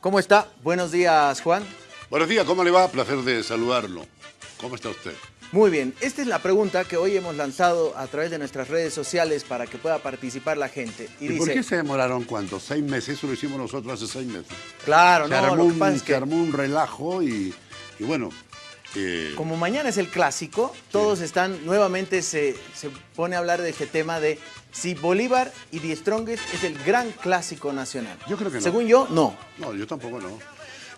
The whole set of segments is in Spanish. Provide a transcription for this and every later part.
¿Cómo está? Buenos días, Juan. Buenos días, ¿cómo le va? Placer de saludarlo. ¿Cómo está usted? Muy bien, esta es la pregunta que hoy hemos lanzado a través de nuestras redes sociales para que pueda participar la gente. Y, dice, por qué se demoraron cuánto? ¿Seis meses? Eso lo hicimos nosotros hace seis meses. Claro, se no, armó un, se armó un relajo y, bueno... Eh, Como mañana es el clásico, todos están, nuevamente se, se pone a hablar de este tema de si Bolívar y The Strongest es el gran clásico nacional. Yo creo que no. Según yo, no. No, yo tampoco no.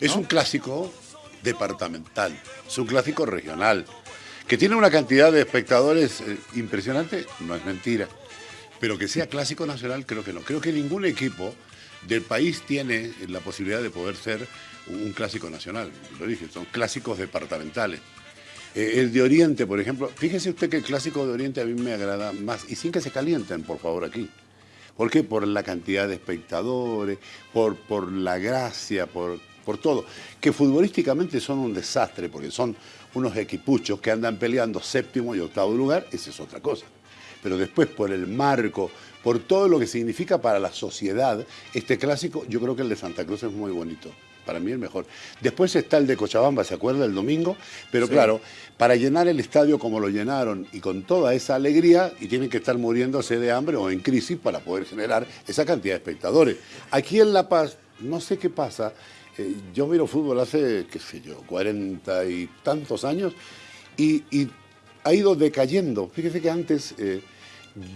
Es un clásico departamental, es un clásico regional. Que tiene una cantidad de espectadores eh, impresionante, no es mentira. Pero que sea clásico nacional, creo que no. Creo que ningún equipo del país tiene la posibilidad de poder ser un clásico nacional. Lo dije, son clásicos departamentales. Eh, el de Oriente, por ejemplo, fíjese usted que el clásico de Oriente a mí me agrada más, y sin que se calienten, por favor, aquí. ¿Por qué? Por la cantidad de espectadores, por, por la gracia, por, por todo. Que futbolísticamente son un desastre, porque son unos equipuchos que andan peleando séptimo y octavo lugar, esa es otra cosa. Pero después, por el marco, por todo lo que significa para la sociedad, este clásico, yo creo que el de Santa Cruz es muy bonito. Para mí el mejor. Después está el de Cochabamba, ¿se acuerda? El domingo. Pero claro, para llenar el estadio como lo llenaron y con toda esa alegría, y tienen que estar muriéndose de hambre o en crisis para poder generar esa cantidad de espectadores. Aquí en La Paz, no sé qué pasa, eh, yo miro fútbol hace, qué sé yo, cuarenta y tantos años y, ha ido decayendo. Fíjese que antes eh,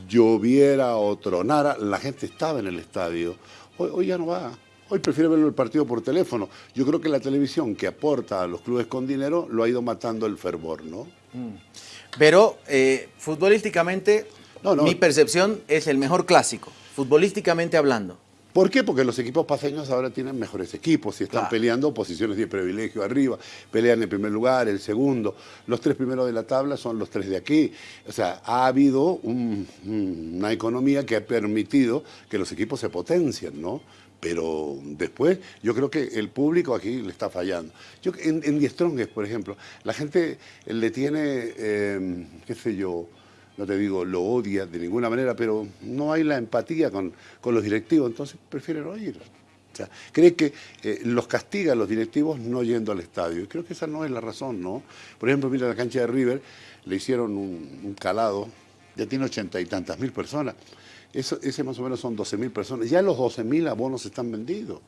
lloviera o tronara, la gente estaba en el estadio. Hoy, ya no va. Hoy prefiere verlo el partido por teléfono. Yo creo que la televisión que aporta a los clubes con dinero lo ha ido matando el fervor, ¿no? Mm. Pero eh, futbolísticamente, mi percepción es el mejor clásico, futbolísticamente hablando. ¿Por qué? Porque los equipos paseños ahora tienen mejores equipos y están peleando posiciones de privilegio arriba, pelean en primer lugar, el segundo. Los tres primeros de la tabla son los tres de aquí. O sea, ha habido una economía que ha permitido que los equipos se potencien, ¿no? Pero después yo creo que el público aquí le está fallando. Yo, en, en Die por ejemplo, la gente le tiene, eh, qué sé yo, no te digo lo odia de ninguna manera, pero no hay la empatía con, los directivos, entonces prefieren no ir. O sea, cree que eh, los castiga los directivos no yendo al estadio. Y creo que esa no es la razón, ¿no? Por ejemplo, mira la cancha de River, le hicieron un, calado, ya tiene ochenta y tantas mil personas. Eso, ese más o menos son doce mil personas. Ya los doce mil abonos están vendidos.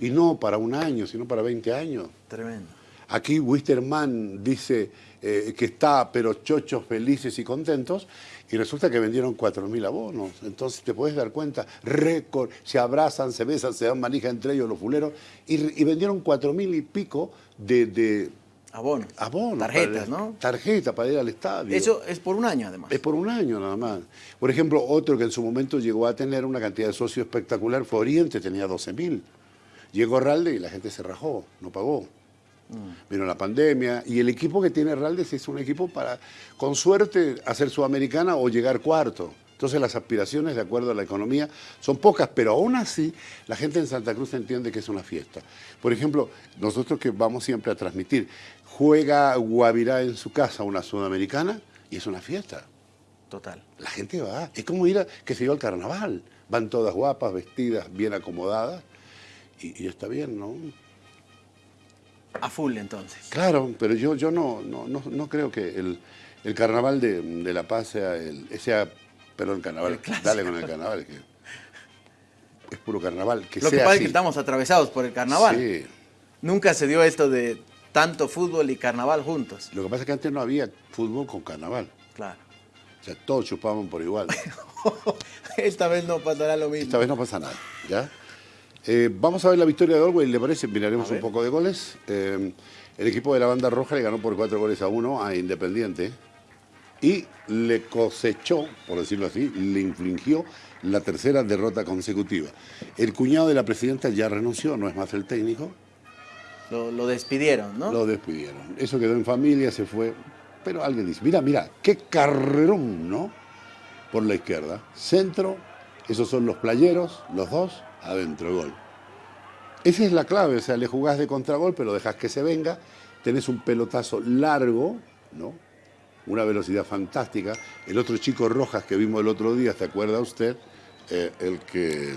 Y no para un año, sino para 20 años. Tremendo. Aquí Wisterman dice eh, que está, pero chochos, felices y contentos, y resulta que vendieron 4.000 abonos. Entonces te puedes dar cuenta, récord, se abrazan, se besan, se dan manija entre ellos los fuleros, y, vendieron 4.000 y pico de... de Abonos. Tarjetas, ¿no? Tarjeta para ir al estadio. Eso es por un año, además. Es por un año, nada más. Por ejemplo, otro que en su momento llegó a tener una cantidad de socios espectacular fue Oriente, tenía 12.000. Llegó Ralde y la gente se rajó, no pagó. Vino la pandemia y el equipo que tiene Raldes es un equipo para, con suerte, hacer Sudamericana o llegar cuarto. Entonces las aspiraciones, de acuerdo a la economía, son pocas, pero aún así la gente en Santa Cruz entiende que es una fiesta. Por ejemplo, nosotros que vamos siempre a transmitir, juega Guavirá en su casa una Sudamericana y es una fiesta. Total. La gente va, es como ir a, que se iba al carnaval. Van todas guapas, vestidas, bien acomodadas y, y está bien, ¿no? A full entonces. Claro, pero yo, yo no, no, no, creo que el, carnaval de, La Paz sea, el, sea perdón, el carnaval, dale con el carnaval, que es puro carnaval. Que Lo que pasa es que estamos atravesados por el carnaval. Sí. Nunca se dio esto de tanto fútbol y carnaval juntos. Lo que pasa es que antes no había fútbol con carnaval. Claro. O sea, todos chupaban por igual. Esta vez no pasará lo mismo. Esta vez no pasa nada, ¿ya? Eh, vamos a ver la victoria de Orwell, ¿le parece? Miraremos un poco de goles. Eh, el equipo de la banda roja le ganó por cuatro goles a uno a Independiente y le cosechó, por decirlo así, le infligió la tercera derrota consecutiva. El cuñado de la presidenta ya renunció, no es más el técnico. Lo, despidieron, ¿no? Lo despidieron. Eso quedó en familia, se fue. Pero alguien dice, mira, mira, qué carrerón, ¿no? Por la izquierda. Centro, esos son los playeros, los dos adentro, gol. Esa es la clave, o sea, le jugás de contragol, pero dejas que se venga, tenés un pelotazo largo, ¿no? Una velocidad fantástica. El otro chico Rojas que vimos el otro día, ¿se acuerda usted? Eh, el que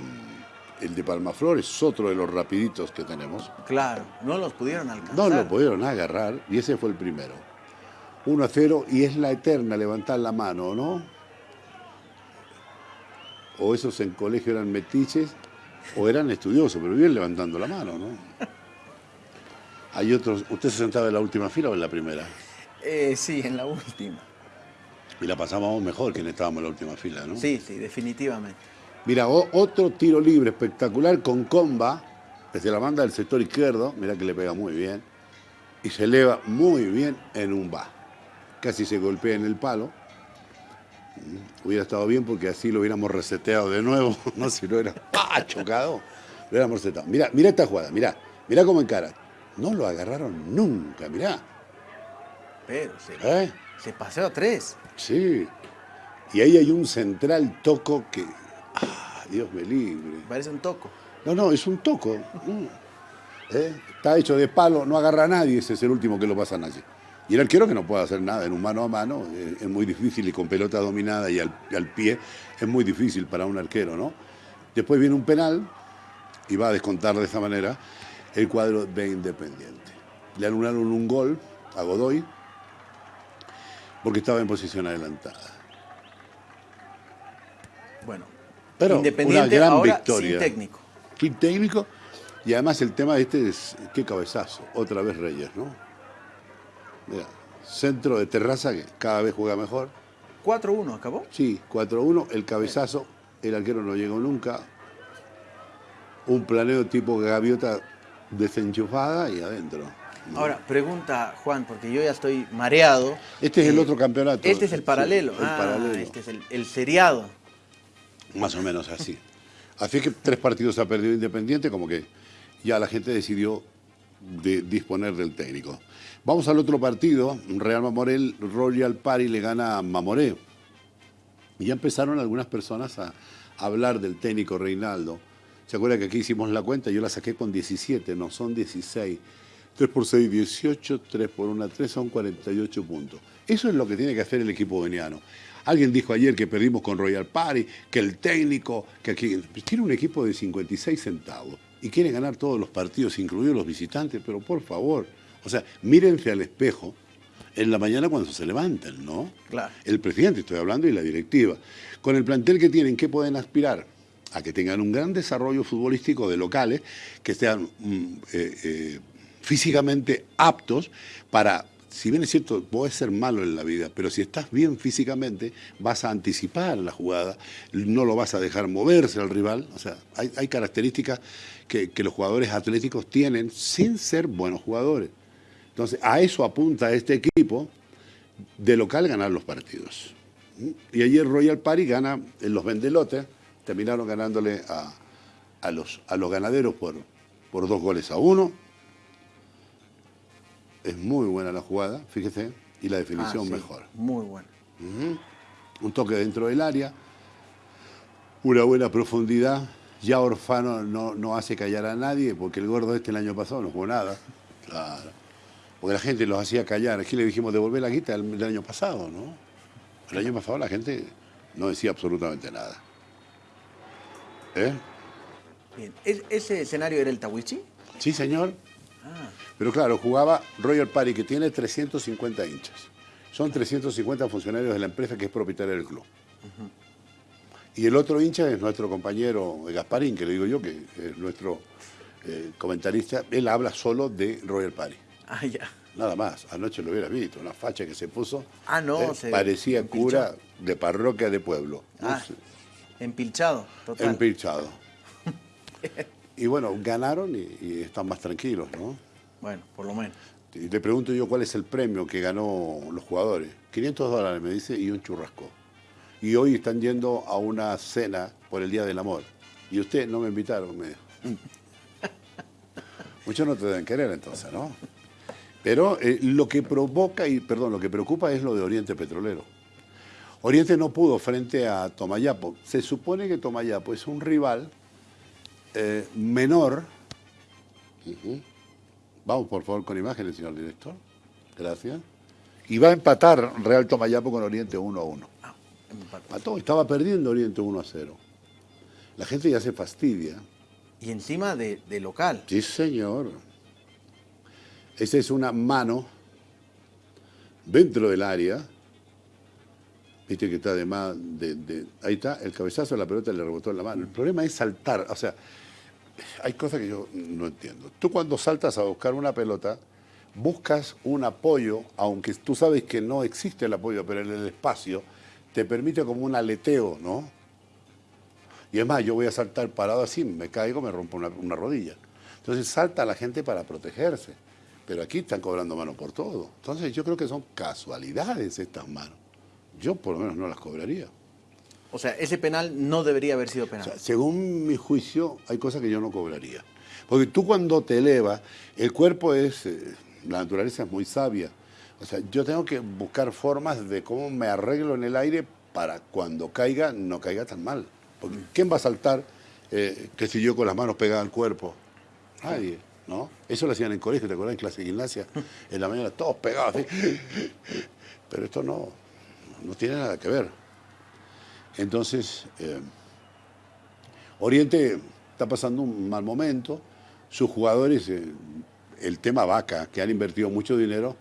el de Palmaflor es otro de los rapiditos que tenemos. Claro, no los pudieron alcanzar. No lo pudieron agarrar y ese fue el primero. 1 a 0 y es la eterna levantar la mano, ¿no? O esos en colegio eran metiches o eran estudiosos, pero bien levantando la mano, ¿no? Hay otros. ¿Usted se sentaba en la última fila o en la primera? Eh, sí, en la última. Y la pasábamos mejor que estábamos en la última fila, ¿no? Sí, sí, definitivamente. Mira, otro tiro libre espectacular con comba desde la banda del sector izquierdo. Mira que le pega muy bien. Y se eleva muy bien en un va. Casi se golpea en el palo. Mm, hubiera estado bien porque así lo hubiéramos reseteado de nuevo. no, si no era ¡ah! chocado. Lo hubiéramos reseteado. Mira, mira esta jugada, mira. Mira cómo encara. No lo agarraron nunca, mirá. Pero se, ¿Eh? se paseó a tres. Sí. Y ahí hay un central toco que. ¡Ah, Dios me libre! Parece un toco. No, no, es un toco. Mm. ¿Eh? Está hecho de palo, no agarra a nadie, ese es el último que lo pasan allí. Y el arquero que no puede hacer nada en un mano a mano, eh, es muy difícil y con pelota dominada y al, al, pie es muy difícil para un arquero, ¿no? Después viene un penal y va a descontar de esa manera el cuadro de Independiente. Le anularon un gol a Godoy porque estaba en posición adelantada. Bueno, pero Independiente una gran ahora victoria. sin técnico. Sin técnico y además el tema de este es qué cabezazo, otra vez Reyes, ¿no? Mira, centro de terraza que cada vez juega mejor. 4-1 acabó. Sí, 4-1, el cabezazo, el arquero no llegó nunca. Un planeo tipo gaviota desenchufada y adentro. Ahora, pregunta Juan, porque yo ya estoy mareado. Este es el Eh, otro campeonato. Este es el paralelo. Sí, el Ah, paralelo. Este es el, el seriado. Más o menos así. Así que tres partidos ha perdido Independiente, como que ya la gente decidió de disponer del técnico. Vamos al otro partido, Real Mamorel, Royal Party le gana a Mamoré. Y ya empezaron algunas personas a hablar del técnico Reinaldo. ¿Se acuerda que aquí hicimos la cuenta? Yo la saqué con 17, no, son 16. 3 por 6, 18, 3 por 1, 3 son 48 puntos. Eso es lo que tiene que hacer el equipo veniano. Alguien dijo ayer que perdimos con Royal Party, que el técnico, que aquí tiene un equipo de 56 centavos y quiere ganar todos los partidos, incluidos los visitantes, pero por favor, o sea, mírense al espejo en la mañana cuando se levanten, ¿no? Claro. El presidente, estoy hablando, y la directiva. Con el plantel que tienen, ¿qué pueden aspirar? A que tengan un gran desarrollo futbolístico de locales, que sean mm, eh, eh, físicamente aptos para, si bien es cierto, puedes ser malo en la vida, pero si estás bien físicamente, vas a anticipar la jugada, no lo vas a dejar moverse al rival. O sea, hay, características que, que los jugadores atléticos tienen sin ser buenos jugadores. Entonces, a eso apunta este equipo de local ganar los partidos. Y ayer Royal Party gana en los Vendelotes, terminaron ganándole a, a los, a los ganaderos por, por dos goles a uno. Es muy buena la jugada, fíjese, y la definición Ah, sí, mejor. Muy bueno. Un toque dentro del área, una buena profundidad. Ya Orfano no, no hace callar a nadie, porque el gordo este el año pasado no jugó nada. Claro. Porque la gente los hacía callar. Aquí le dijimos devolver la guita del, del año pasado, ¿no? El año pasado la gente no decía absolutamente nada. ¿Eh? Bien. ¿Es- ¿Ese escenario era el Tawichi? Sí, señor. Ah, Pero claro, jugaba Royal Party, que tiene 350 hinchas. Son 350 funcionarios de la empresa que es propietaria del club. Y el otro hincha es nuestro compañero Gasparín, que le digo yo, que es nuestro eh, comentarista. Él habla solo de Royal Party. ah, ya. Nada más. Anoche lo hubiera visto, una facha que se puso. Ah, no, eh, se parecía cura de parroquia de pueblo. No Ah, sé, empilchado, total. empilchado. y bueno, ganaron y, y están más tranquilos, ¿no? Bueno, por lo menos. Y le pregunto yo cuál es el premio que ganó los jugadores. 500 dólares, me dice, y un churrasco. Y hoy están yendo a una cena por el Día del Amor. Y usted no me invitaron, me dijo. Muchos no te deben querer entonces, ¿no? Pero eh, lo que provoca, y perdón, lo que preocupa es lo de Oriente Petrolero. Oriente no pudo frente a Tomayapo. Se supone que Tomayapo es un rival eh, menor. Vamos, por favor, con imágenes, señor director. Gracias. Y va a empatar Real Tomayapo con Oriente 1 a 1. Empate. Empató, estaba perdiendo Oriente 1 a 0. La gente ya se fastidia Y encima de, de local. Sí, señor. Esa es una mano dentro del área. Viste que está de más. De, ahí está, el cabezazo de la pelota le rebotó en la mano. El problema es saltar. O sea, hay cosas que yo no entiendo. Tú cuando saltas a buscar una pelota, buscas un apoyo, aunque tú sabes que no existe el apoyo, pero en el espacio te permite como un aleteo, ¿no? Y es más, yo voy a saltar parado así, me caigo, me rompo una, una rodilla. Entonces salta la gente para protegerse. Pero aquí están cobrando mano por todo. Entonces yo creo que son casualidades estas manos. Yo por lo menos no las cobraría. O sea, ese penal no debería haber sido penal. según mi juicio, hay cosas que yo no cobraría. Porque tú cuando te elevas, el cuerpo es, eh, la naturaleza es muy sabia. O sea, yo tengo que buscar formas de cómo me arreglo en el aire para cuando caiga, no caiga tan mal. Porque ¿quién va a saltar eh, que si yo con las manos pegada al cuerpo? Nadie. ¿no? Eso lo hacían en colegio, ¿te acuerdas? En clase de gimnasia, en la mañana todos pegados Pero esto no, no tiene nada que ver. Entonces, eh, Oriente está pasando un mal momento, sus jugadores, eh, el tema vaca, que han invertido mucho dinero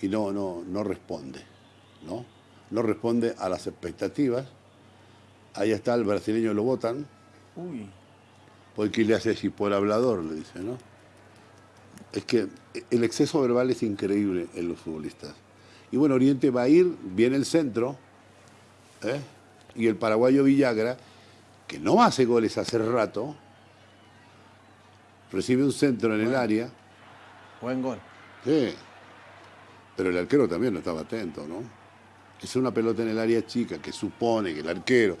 y no, no, no responde, ¿no? No responde a las expectativas. Ahí está el brasileño, lo votan. Uy. Porque le hace si por hablador, le dice, ¿no? es que el exceso verbal es increíble en los futbolistas. Y bueno, Oriente va a ir, viene el centro, ¿eh? y el paraguayo Villagra, que no hace goles hace rato, recibe un centro en el área. Buen gol. Sí, pero el arquero también no estaba atento, ¿no? Es una pelota en el área chica que supone que el arquero,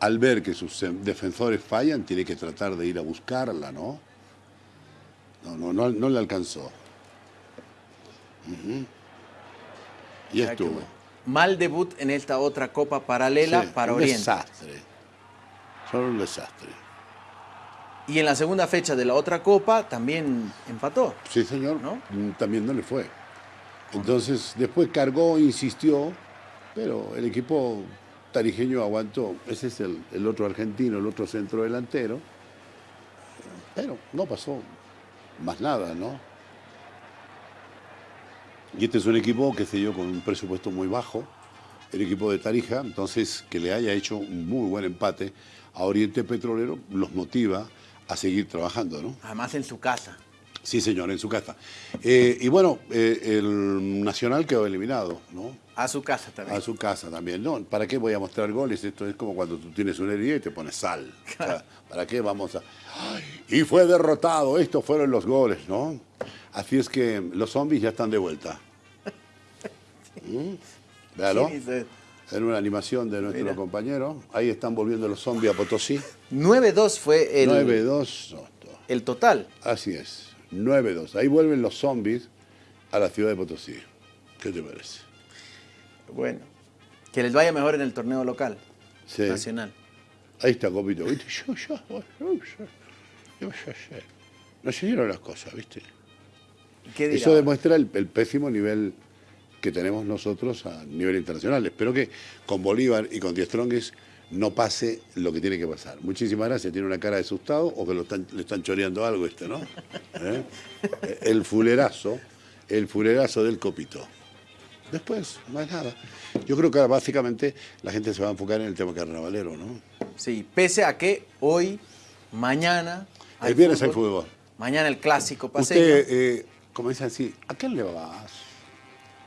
al ver que sus defensores fallan, tiene que tratar de ir a buscarla, ¿no? No, no, no, le alcanzó. Y estuvo. Mal debut en esta otra copa paralela para un Oriente. desastre. Solo un desastre. Y en la segunda fecha de la otra copa también empató. Sí, señor. ¿no? Mm, también no le fue. Entonces, después cargó, insistió, pero el equipo tarijeño aguantó. Ese es el, el otro argentino, el otro centro delantero. Pero no pasó más nada, ¿no? Y este es un equipo que se dio con un presupuesto muy bajo, el equipo de Tarija, entonces que le haya hecho un muy buen empate a Oriente Petrolero los motiva a seguir trabajando, ¿no? Además en su casa. Sí, señor, en su casa. Eh, y bueno, eh, el Nacional quedó eliminado, ¿no? A su casa también. A su casa también. No, ¿para qué voy a mostrar goles? Esto es como cuando tú tienes una herida y te pones sal. ¿Para qué vamos a...? y fue derrotado, estos fueron los goles, ¿no? Así es que los zombies ya están de vuelta. ¿Mm? Véalo. en una animación de nuestro compañero. Ahí están volviendo los zombies a Potosí. 9-2 fue el... 9-2. El total. Así es. 9-2. Ahí vuelven los zombies a la ciudad de Potosí. ¿Qué te parece? Bueno, que les vaya mejor en el torneo local, nacional. Ahí está, Copito. No se dieron las cosas, ¿viste? Eso demuestra el, pésimo nivel que tenemos nosotros a nivel internacional. Espero que con Bolívar y con Die Strongest no pase lo que tiene que pasar. Muchísimas gracias. Tiene una cara de asustado o que le están choreando algo este, ¿no? ¿Eh? El fulerazo, el fulerazo del copito. Después, es nada. Yo creo que básicamente la gente se va a enfocar en el tema carnavalero, ¿no? Sí, pese a que hoy, mañana... El viernes hay fútbol. Mañana el clásico paseño. Usted, eh, como dicen así, ¿a quién le vas?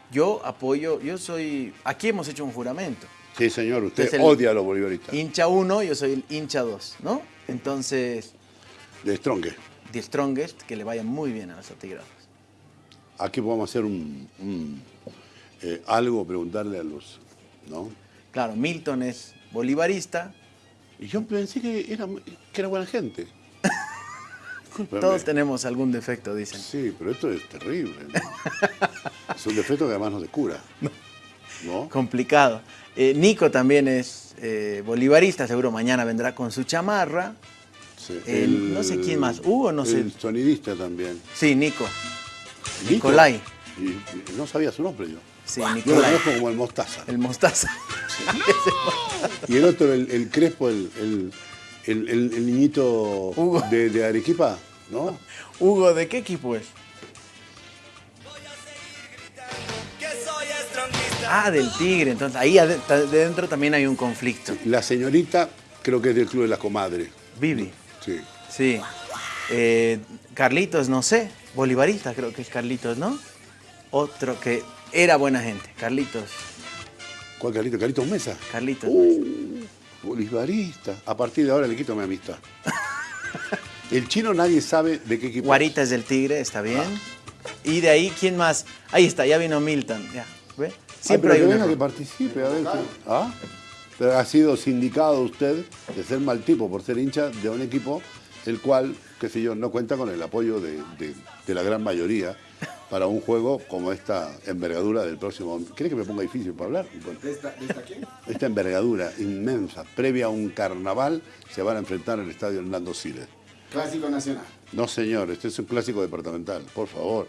Yo apoyo, yo soy... Aquí hemos hecho un juramento. Sí, señor, usted odia a los bolivaristas. Hincha 1, yo soy el hincha 2, ¿no? Entonces... De Strongest. De Strongest, que le vaya muy bien a los atigrados. Aquí podemos hacer un, eh, algo, preguntarle a los... ¿no? Claro, Milton es bolivarista. Y yo pensé que era, que era buena gente. Todos tenemos algún defecto, dicen. Sí, pero esto es terrible. es un defecto que además no se cura. ¿no? Complicado. Eh, Nico también es eh, bolivarista, seguro mañana vendrá con su chamarra. no sé quién más, Hugo, no sé. El sonidista también. Sí, Nico. Nicolai. no sabía su nombre yo. Sí, Nicolai. Yo lo como el Mostaza. El Mostaza. y el otro, el, Crespo, el, el, el- el niñito Hugo. de, de Arequipa, ¿no? Hugo, ¿de qué equipo es? Ah, del Tigre. Entonces ahí ade- ta- dentro también hay un conflicto. La señorita creo que es del Club de la Comadre. Vivi. Sí. Sí. Eh, Carlitos, no sé. Bolivarista creo que es Carlitos, ¿no? Otro que era buena gente. Carlitos. ¿Cuál Carlito? Carlitos Mesa. Carlitos. Uh, bolivarista. A partir de ahora le quito mi amistad. El chino nadie sabe de qué equipo. es. Guarita es del Tigre, está bien. Y de ahí, ¿quién más? Ahí está, ya vino Milton. Ya, ¿ve? Siempre Siempre hay que un venga error. que participe. A ver, ¿Ah? Pero ha sido sindicado usted de ser mal tipo por ser hincha de un equipo el cual, qué sé yo, no cuenta con el apoyo de, de- de la gran mayoría para un juego como esta envergadura del próximo. ¿Cree que me ponga difícil para hablar? Bueno, ¿De esta, de esta quién? esta envergadura inmensa, previa a un carnaval, se van a enfrentar en el estadio Hernando Siles. Clásico Nacional. No, señor, este es un clásico departamental, por favor.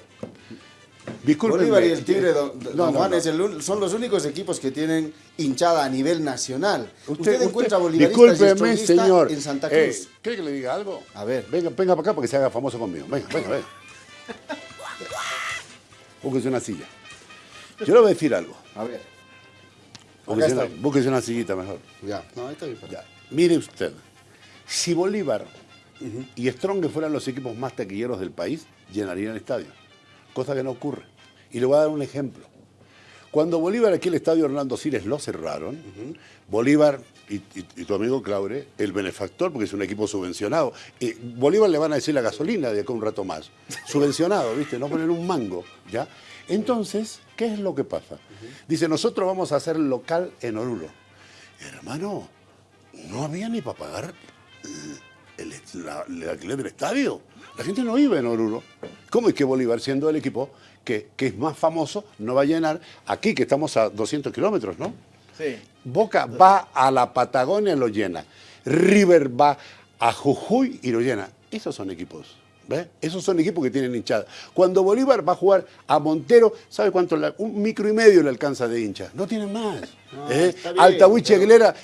Bolívar y el Tigre, don, don No, no, Juan, no. es el un- son los únicos equipos que tienen hinchada a nivel nacional. Usted, Usted, encuentra bolivaristas y señor. en Santa Eh, Cruz. ¿Quiere que le diga algo? A ver. Venga, venga para acá para que se haga famoso conmigo. Venga, venga, venga. Búsquese una silla. Yo le voy a decir algo. A ver. Búsquese una, está. búsquese una sillita mejor. Ya. No, está bien. Ya. Mire usted, si Bolívar y Strong fueran los equipos más taquilleros del país, llenarían el estadio. Cosa que no ocurre. Y le voy a dar un ejemplo. Cuando Bolívar aquí el estadio Orlando Cires lo cerraron, Bolívar y, tu amigo Claure, el benefactor, porque es un equipo subvencionado, Bolívar le van a decir la gasolina de acá un rato más. Subvencionado, ¿viste? No poner un mango, ¿ya? Entonces, ¿qué es lo que pasa? Dice, nosotros vamos a hacer local en Oruro. Hermano, no había ni para pagar el, la- el alquiler del estadio. La gente no vive en Oruro. ¿Cómo es que Bolívar, siendo el equipo que, que es más famoso, no va a llenar aquí, que estamos a 200 kilómetros, ¿no? Sí. Boca va a la Patagonia y lo llena. River va a Jujuy y lo llena. Esos son equipos. ¿Ves? Esos son equipos que tienen hinchada. Cuando Bolívar va a jugar a Montero, ¿sabe cuánto? un micro y medio le alcanza de hinchas. No tienen más. No, ¿Eh? pero-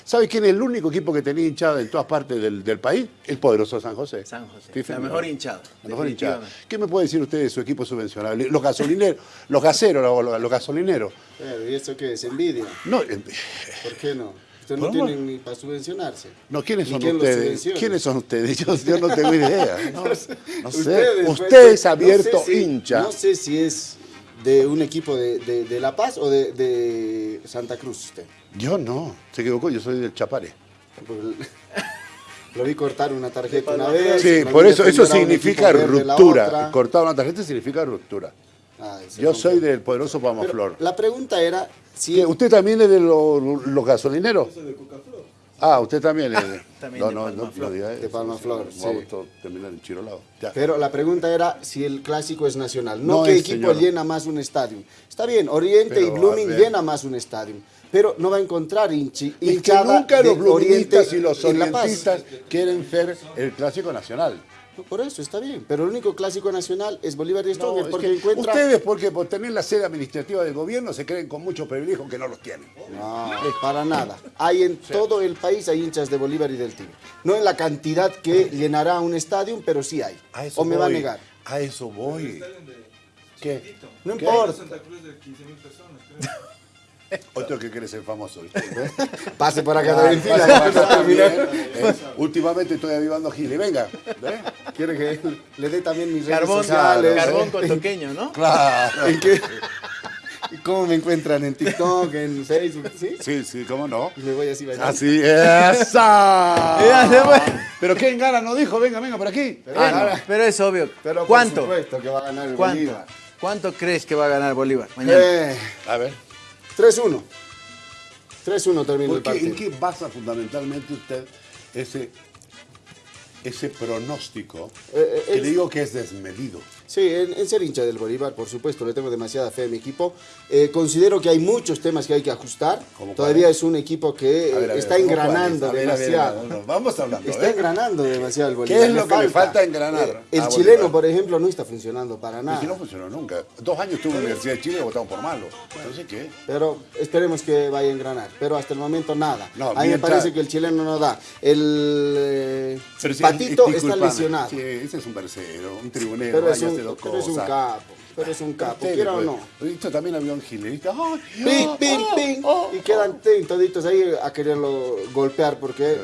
¿sabe quién es el único equipo que tenía hinchada en todas partes del, del país? El poderoso San José. San José. Sí, La señor. mejor hinchada, La mejor hinchada. ¿Qué me puede decir usted de su equipo subvencionado? Los gasolineros, los gaseros, los, gasolineros. Pero, ¿Y eso qué es? ¿Envidia? No, ¿Por qué no? Usted no ¿Cómo? tiene ni para subvencionarse. No, ¿quiénes son quién ustedes? ¿Quiénes son ustedes? Yo, yo no tengo idea. No, no sé. Ustedes, Usted pues, es abierto no sé si- hincha. No sé si es de un equipo de, de- de La Paz o de, de Santa Cruz usted. Yo no. Se equivocó, yo soy del Chapare. Porque Lo vi cortar una tarjeta una vez. Sí, por eso, eso significa ruptura. Cortar una tarjeta significa ruptura. Se Yo soy del poderoso Pamaflor. La pregunta era si ¿Qué, ¿Usted también es de los, los gasolineros? Ah, usted también es de... También no, de no, no, Palmaflor. no diga eso. De Palmaflor, Vamos sí. todos a terminar en Chirolado. Ya. Pero la pregunta era si el clásico es nacional, no, No qué equipo señor. llena más un estadio. Está bien, Oriente Pero, y Blooming llena más un estadio, pero no va a encontrar hinchi, Es que hinchada nunca de los bluministas y los orientistas quieren ser el clásico nacional. No, Por eso está bien, pero el único clásico nacional es Bolívar y No, Stronger es porque que encuentra... Ustedes, porque por tener la sede administrativa del gobierno, se creen con muchos privilegios que no los tienen. No, para nada. Hay en todo el país hay hinchas de Bolívar y del Tigre. No en la cantidad que llenará un estadio, pero sí hay. A eso O me va a negar. A eso voy. ¿Qué? No ¿Qué? importa. Santa Cruz de 15.000 personas, creo. Otro que quiere ser famoso. Pase por acá Ah, también, fila, para ¿eh? Últimamente estoy avivando Gili. Venga. ¿eh? Quiere que le dé también mis redes Carbón, sociales. carbón cotoqueño, ¿no? Claro. ¿En qué? ¿Y ¿Cómo me encuentran? ¿En TikTok? ¿En Facebook? ¿Sí? Sí, sí, ¿cómo no? Y me voy así bailando. Así, esa. Pero ¿quién gana? No dijo, venga, venga, por aquí. Pero, Ah, ahora- no, pero es obvio. pero por ¿Cuánto? supuesto que va a ganar el ¿Cuánto? Bolívar. ¿Cuánto crees que va a ganar Bolívar mañana? Eh, A ver. 3-1. 3-1 termina ¿Por el qué- ¿En partido. qué basa fundamentalmente usted ese, ese pronóstico Eh, eh, que es- le digo que es desmedido? Sí, en, en ser hincha del Bolívar, por supuesto, le tengo demasiada fe a mi equipo. Eh, considero que hay muchos temas que hay que ajustar. ¿Cómo Todavía es un equipo que A ver, a ver, está ¿cómo engranando? A a demasiado. a ver, Vamos hablando. Está ¿eh? engranando demasiado el Bolívar. ¿Qué es lo que le falta engranar el a chileno, Bolívar? por ejemplo, no está funcionando para nada. si no funcionó nunca. Dos años estuvo en la Universidad de Chile y votaron por malo. Entonces, ¿qué? Pero esperemos que vaya a engranar. Pero hasta el momento nada. No, a mí me parece que el chileno no da. El Pero si- Patito está discúlpame. lesionado. Sí, ese es un tercero, un tribunero, Pero es, un, pero es un capo. Pero es un capo. Quiera o no. Esto también había un gil, ¿viste? Ay, Ping, ping, ping. y quedan toditos ahí a quererlo golpear porque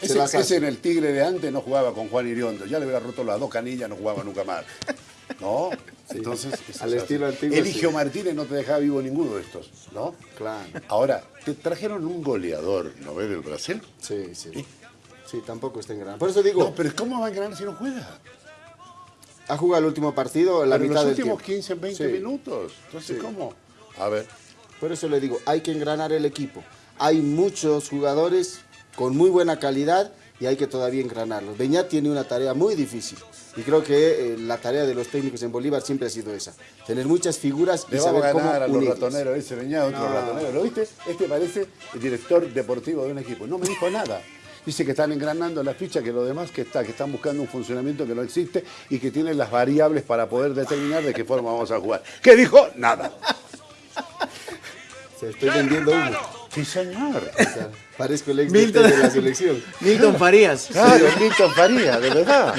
se Ese, ese en el Tigre de antes no jugaba con Juan Iriondo. Ya le hubiera roto las dos canillas, no jugaba nunca más. ¿No? Entonces, Al estilo antiguo, Eligio sí. Martínez no te dejaba vivo ninguno de estos, ¿no? Claro. Ahora, te trajeron un goleador, ¿no ves, del Brasil? Sí, sí. Sí, tampoco está en gran. Por eso digo, No, pero ¿cómo va a ganar si no juega? ha jugado el último partido, la Pero en mitad los del últimos tiempo. 15, 20 Sí. minutos. Entonces, Sí. ¿cómo? A ver. Por eso le digo, hay que engranar el equipo. Hay muchos jugadores con muy buena calidad y hay que todavía engranarlos. Beñat tiene una tarea muy difícil y creo que eh, la tarea de los técnicos en Bolívar siempre ha sido esa. Tener muchas figuras y Le vamos saber a cómo ganar a los ratoneros, ese venía otro No. ratonero. ¿Lo viste? Este parece el director deportivo de un equipo. No me dijo nada. Dice que están engranando la ficha, que lo demás que está, que están buscando un funcionamiento que no existe y que tienen las variables para poder determinar de qué forma vamos a jugar. ¿Qué dijo? Nada. Se estoy vendiendo humo. Sí, señor. O sea, parezco el ex Milton. de la selección. Milton Farías. Claro, Milton Faría, de verdad.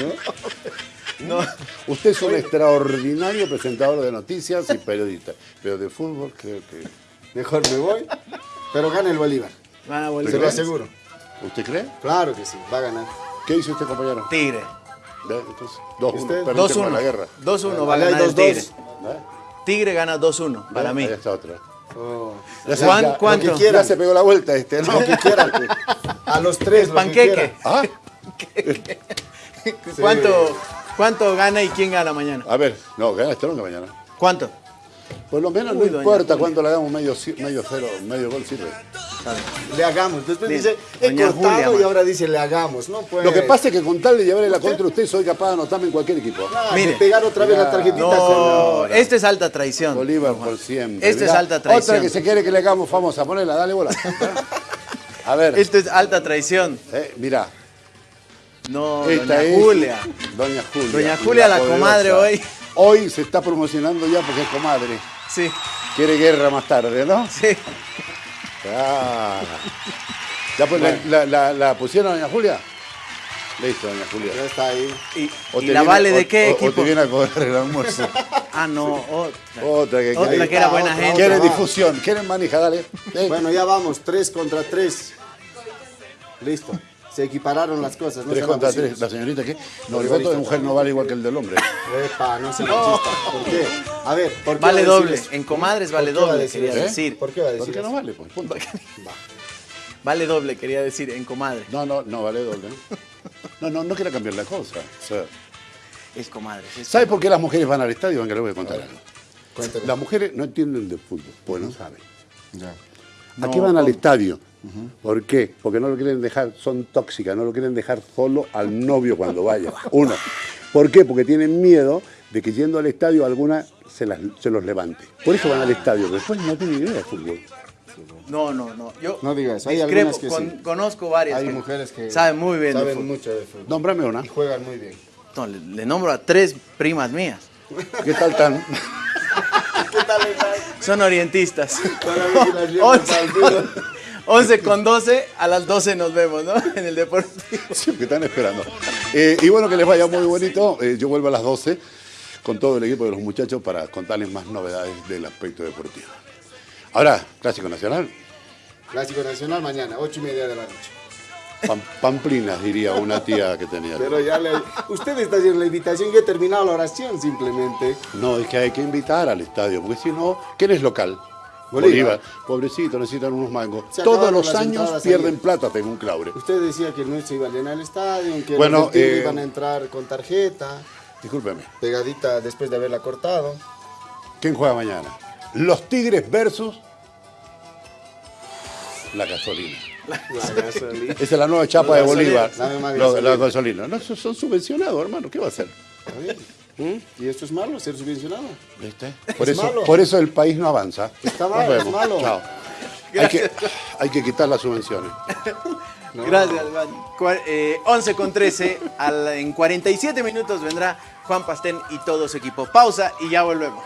No. Usted es un extraordinario presentador de noticias y periodista, pero de fútbol creo que... Mejor me voy, pero gana el Bolívar. A Se lo aseguro. ¿Usted cree? Claro que sí, va a ganar. ¿Qué dice usted, compañero? Tigre. Entonces, 2-1, ¿Usted? perdiste con la 2-1. guerra. 2-1 va a ganar el 2-2. Tigre. ¿Ve? Tigre gana 2-1 para mí. Ahí está otra. Oh, Juan, ya- ¿cuánto? lo que quiera. Se pegó la vuelta este, ¿no? lo que quieran. A los tres, lo que Panqueque. Ah, ¿Cuánto, ¿Cuánto gana y quién gana mañana? a ver, no, gana Stronga mañana. ¿Cuánto? Por lo menos Uy, no importa cuánto le hagamos medio, medio cero, medio gol sirve. Le hagamos. Después Bien. dice, he Doña cortado Julia, y man. ahora dice, le hagamos. No puede. Lo que pasa es que con tal de llevarle la contra a usted, soy capaz de anotarme en cualquier equipo. Ah, Mire. de pegar otra vez la Mira. tarjetita. No, con- este es alta traición. Bolívar por siempre. Este es alta traición. Otra que se quiere que le hagamos famosa, ponela, dale bola. A ver, Esto es alta traición. eh, mirá, No, esta doña es Julia. Doña Julia. Doña Julia, la comadre hoy. Hoy se está promocionando ya porque es comadre. Sí, Quiere guerra más tarde, ¿no? sí. Ah. ¿Ya pues la, la, la- la pusieron, Doña Julia? Listo, Doña Julia. Ya está ahí. ¿Y, O y te la viene- vale o- de qué o- O equipo? te viene a cobrar el almuerzo. Ah, no, otra. Otra que Otra que era Ah, buena otra, gente. quiere otra. difusión, quieren manija, dale. Bueno, ya vamos. Tres contra tres. Listo. Se equipararon las cosas. No tres contra tres. La señorita qué? No, el voto de mujer no vale igual que el del hombre. Epa, no se machista. ¿Por qué? A ver, ¿por qué Vale va decir doble. eso? En comadres vale ¿Por doble, decir quería eso? ¿Eh? decir. ¿Por qué va a ¿Por decir qué no vale? Pues, punto. Va. Vale doble, quería decir, en comadre. No, no, no vale doble. No, no, no quiero cambiar la cosa. O sea, Es comadre. es- ¿Sabe por qué las mujeres van al estadio? Venga, le voy a contar algo. Cuéntame. Las mujeres no entienden de fútbol, pues no saben. Ya. ¿A qué No, van al ¿Por qué? Porque no lo quieren dejar, son tóxicas, no lo quieren dejar solo al novio cuando vaya. Uno. ¿Por qué? Porque tienen miedo de que yendo al estadio alguna se, las- se los levante. Por eso van al estadio, pero después no tienen idea de fútbol. No, no, no. Yo No digas, hay discrepo, algunas que con- sí. Conozco varias. Hay que mujeres que saben muy bien de saben fútbol. mucho de fútbol. Nómbrame una. Y juegan muy bien. No, le, le nombro a tres primas mías. ¿Qué tal tan? Son orientistas. Todavía que las llevan Once al fútbol. con, 11 con 12, a las 12 nos vemos, ¿no? En el deportivo. Sí, que están esperando. Eh, y bueno, que les vaya muy bonito. Eh, yo vuelvo a las 12 con todo el equipo de los muchachos para contarles más novedades del aspecto deportivo. Ahora, Clásico Nacional, Clásico Nacional mañana, ocho y media de la noche. Pam- Pamplinas, diría una tía que tenía. Pero ya le... Usted está haciendo la invitación, yo he terminado la oración simplemente. No, es que hay que invitar al estadio, porque si no, ¿quién es local? Bolívar. Pobrecito, necesitan unos mangos. Se Todos los años pierden plata, según Claure. Usted decía que el nuestro iba a llenar el estadio, que Bueno, los eh, iban a entrar con tarjeta, Discúlpeme. pegadita después de haberla cortado. ¿Quién juega mañana? Los Tigres versus la gasolina. La gasolina. Esa es la nueva chapa La de Bolívar. Lo- La gasolina. No, son subvencionados, hermano. ¿Qué va a hacer? ¿Mm? Y esto es malo, ser subvencionado. ¿Viste? Por Es eso, malo. por eso el país no avanza. Está mal, es malo. Chao. Hay que, hay que quitar las subvenciones. Gracias, Juan. Eh, 11 con 13. al- en 47 minutos vendrá Juan Pastén y todo su equipo. Pausa y ya volvemos.